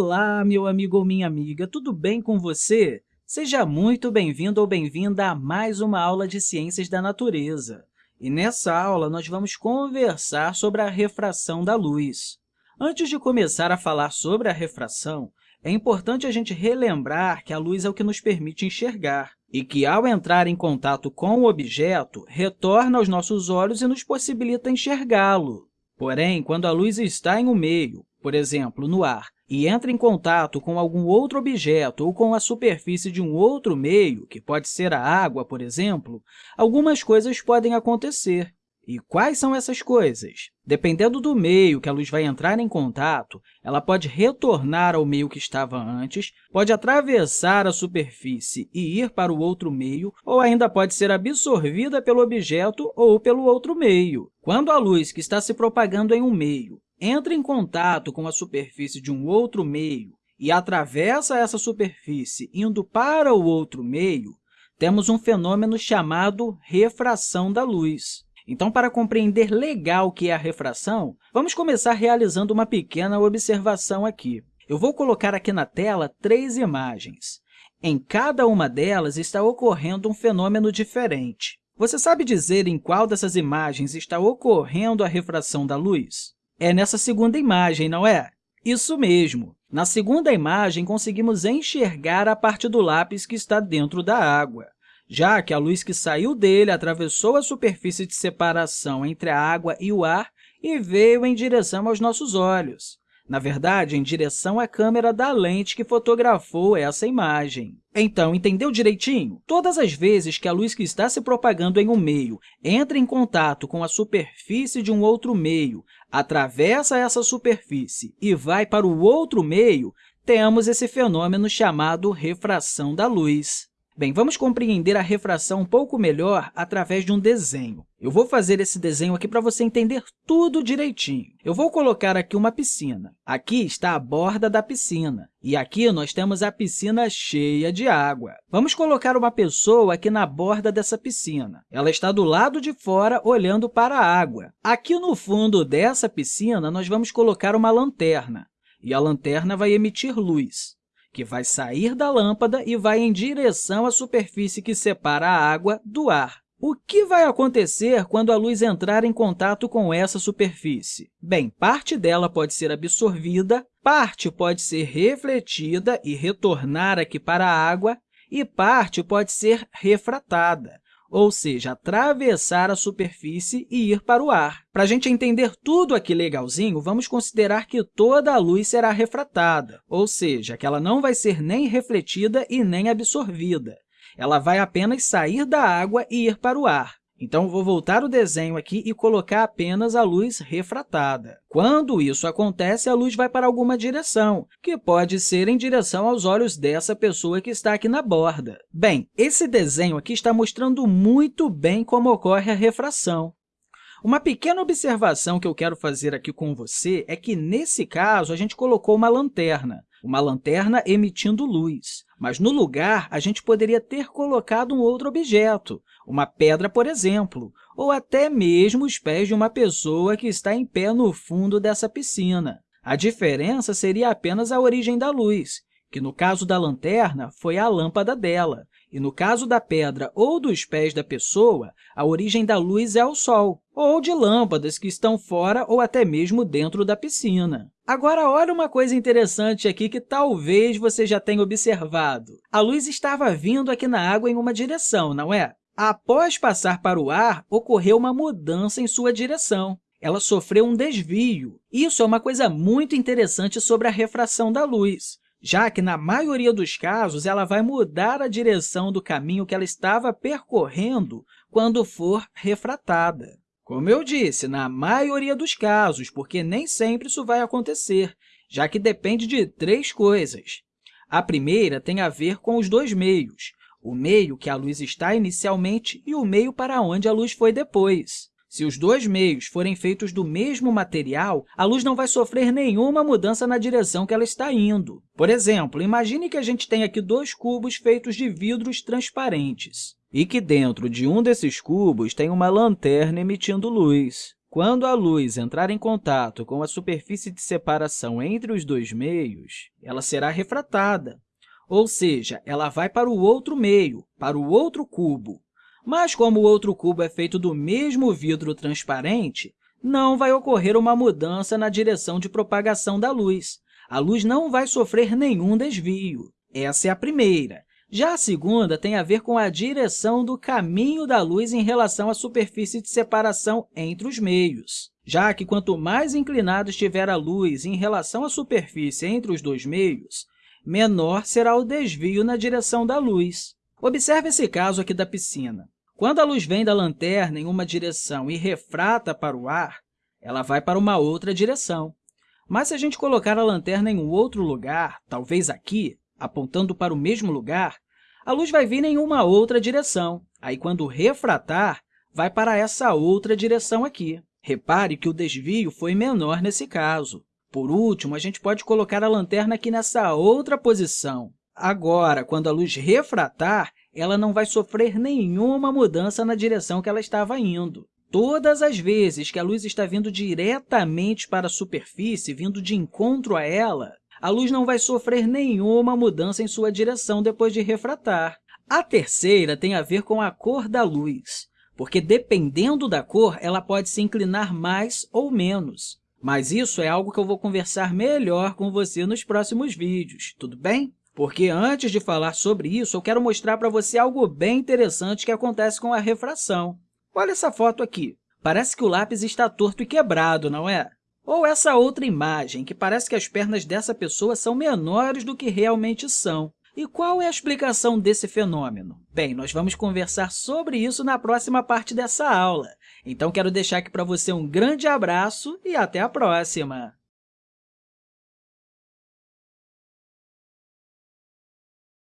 Olá, meu amigo ou minha amiga, tudo bem com você? Seja muito bem-vindo ou bem-vinda a mais uma aula de Ciências da Natureza. E nessa aula, nós vamos conversar sobre a refração da luz. Antes de começar a falar sobre a refração, é importante a gente relembrar que a luz é o que nos permite enxergar e que, ao entrar em contato com o objeto, retorna aos nossos olhos e nos possibilita enxergá-lo. Porém, quando a luz está em um meio, por exemplo, no ar, e entra em contato com algum outro objeto ou com a superfície de um outro meio, que pode ser a água, por exemplo, algumas coisas podem acontecer. E quais são essas coisas? Dependendo do meio que a luz vai entrar em contato, ela pode retornar ao meio que estava antes, pode atravessar a superfície e ir para o outro meio, ou ainda pode ser absorvida pelo objeto ou pelo outro meio. Quando a luz que está se propagando em um meio entra em contato com a superfície de um outro meio e atravessa essa superfície indo para o outro meio, temos um fenômeno chamado refração da luz. Então, para compreender legal o que é a refração, vamos começar realizando uma pequena observação aqui. Eu vou colocar aqui na tela três imagens. Em cada uma delas está ocorrendo um fenômeno diferente. Você sabe dizer em qual dessas imagens está ocorrendo a refração da luz? É nessa segunda imagem, não é? Isso mesmo! Na segunda imagem, conseguimos enxergar a parte do lápis que está dentro da água já que a luz que saiu dele atravessou a superfície de separação entre a água e o ar e veio em direção aos nossos olhos. Na verdade, em direção à câmera da lente que fotografou essa imagem. Então, entendeu direitinho? Todas as vezes que a luz que está se propagando em um meio entra em contato com a superfície de um outro meio, atravessa essa superfície e vai para o outro meio, temos esse fenômeno chamado refração da luz. Bem, vamos compreender a refração um pouco melhor através de um desenho. Eu vou fazer esse desenho aqui para você entender tudo direitinho. Eu vou colocar aqui uma piscina. Aqui está a borda da piscina. E aqui nós temos a piscina cheia de água. Vamos colocar uma pessoa aqui na borda dessa piscina. Ela está do lado de fora, olhando para a água. Aqui no fundo dessa piscina, nós vamos colocar uma lanterna. E a lanterna vai emitir luz que vai sair da lâmpada e vai em direção à superfície que separa a água do ar. O que vai acontecer quando a luz entrar em contato com essa superfície? Bem, parte dela pode ser absorvida, parte pode ser refletida e retornar aqui para a água, e parte pode ser refratada ou seja, atravessar a superfície e ir para o ar. Para a gente entender tudo aqui legalzinho, vamos considerar que toda a luz será refratada, ou seja, que ela não vai ser nem refletida e nem absorvida. Ela vai apenas sair da água e ir para o ar. Então, vou voltar o desenho aqui e colocar apenas a luz refratada. Quando isso acontece, a luz vai para alguma direção, que pode ser em direção aos olhos dessa pessoa que está aqui na borda. Bem, esse desenho aqui está mostrando muito bem como ocorre a refração. Uma pequena observação que eu quero fazer aqui com você é que, nesse caso, a gente colocou uma lanterna, uma lanterna emitindo luz. Mas, no lugar, a gente poderia ter colocado um outro objeto, uma pedra, por exemplo, ou até mesmo os pés de uma pessoa que está em pé no fundo dessa piscina. A diferença seria apenas a origem da luz, que, no caso da lanterna, foi a lâmpada dela, e, no caso da pedra ou dos pés da pessoa, a origem da luz é o Sol, ou de lâmpadas que estão fora ou até mesmo dentro da piscina. Agora, olha uma coisa interessante aqui que talvez você já tenha observado. A luz estava vindo aqui na água em uma direção, não é? Após passar para o ar, ocorreu uma mudança em sua direção. Ela sofreu um desvio. Isso é uma coisa muito interessante sobre a refração da luz, já que, na maioria dos casos, ela vai mudar a direção do caminho que ela estava percorrendo quando for refratada. Como eu disse, na maioria dos casos, porque nem sempre isso vai acontecer, já que depende de três coisas. A primeira tem a ver com os dois meios, o meio que a luz está inicialmente e o meio para onde a luz foi depois. Se os dois meios forem feitos do mesmo material, a luz não vai sofrer nenhuma mudança na direção que ela está indo. Por exemplo, imagine que a gente tem aqui dois cubos feitos de vidros transparentes e que dentro de um desses cubos tem uma lanterna emitindo luz. quando a luz entrar em contato com a superfície de separação entre os dois meios, ela será refratada, ou seja, ela vai para o outro meio, para o outro cubo. Mas, como o outro cubo é feito do mesmo vidro transparente, não vai ocorrer uma mudança na direção de propagação da luz. A luz não vai sofrer nenhum desvio. Essa é a primeira. Já a segunda tem a ver com a direção do caminho da luz em relação à superfície de separação entre os meios, já que quanto mais inclinado estiver a luz em relação à superfície entre os dois meios, menor será o desvio na direção da luz. Observe esse caso aqui da piscina. Quando a luz vem da lanterna em uma direção e refrata para o ar, ela vai para uma outra direção. Mas se a gente colocar a lanterna em um outro lugar, talvez aqui, apontando para o mesmo lugar, a luz vai vir em uma outra direção. Aí, quando refratar, vai para essa outra direção aqui. Repare que o desvio foi menor nesse caso. Por último, a gente pode colocar a lanterna aqui nessa outra posição. Agora, quando a luz refratar, ela não vai sofrer nenhuma mudança na direção que ela estava indo. Todas as vezes que a luz está vindo diretamente para a superfície, vindo de encontro a ela, a luz não vai sofrer nenhuma mudança em sua direção depois de refratar. A terceira tem a ver com a cor da luz, porque, dependendo da cor, ela pode se inclinar mais ou menos. Mas isso é algo que eu vou conversar melhor com você nos próximos vídeos, tudo bem? Porque antes de falar sobre isso, eu quero mostrar para você algo bem interessante que acontece com a refração. Olha essa foto aqui. Parece que o lápis está torto e quebrado, não é? Ou essa outra imagem, que parece que as pernas dessa pessoa são menores do que realmente são. E qual é a explicação desse fenômeno? Bem, nós vamos conversar sobre isso na próxima parte dessa aula. Então, quero deixar aqui para você um grande abraço e até a próxima!